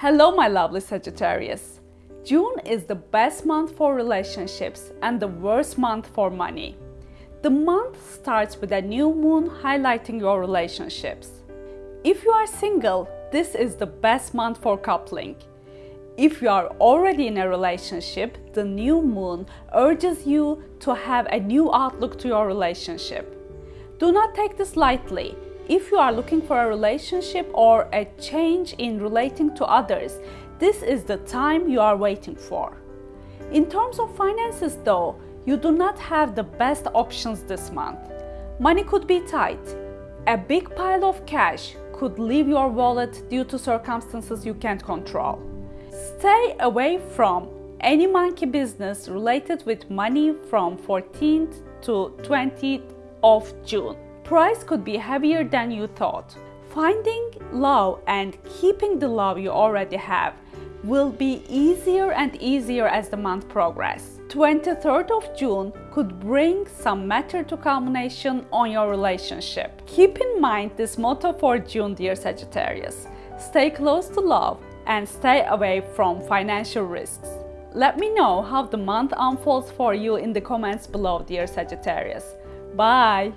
Hello, my lovely Sagittarius. June is the best month for relationships and the worst month for money. The month starts with a new moon highlighting your relationships. If you are single, this is the best month for coupling. If you are already in a relationship, the new moon urges you to have a new outlook to your relationship. Do not take this lightly if you are looking for a relationship or a change in relating to others, this is the time you are waiting for. In terms of finances though, you do not have the best options this month. Money could be tight. A big pile of cash could leave your wallet due to circumstances you can't control. Stay away from any monkey business related with money from 14th to 20th of June price could be heavier than you thought. Finding love and keeping the love you already have will be easier and easier as the month progresses. 23rd of June could bring some matter to culmination on your relationship. Keep in mind this motto for June, dear Sagittarius. Stay close to love and stay away from financial risks. Let me know how the month unfolds for you in the comments below, dear Sagittarius. Bye!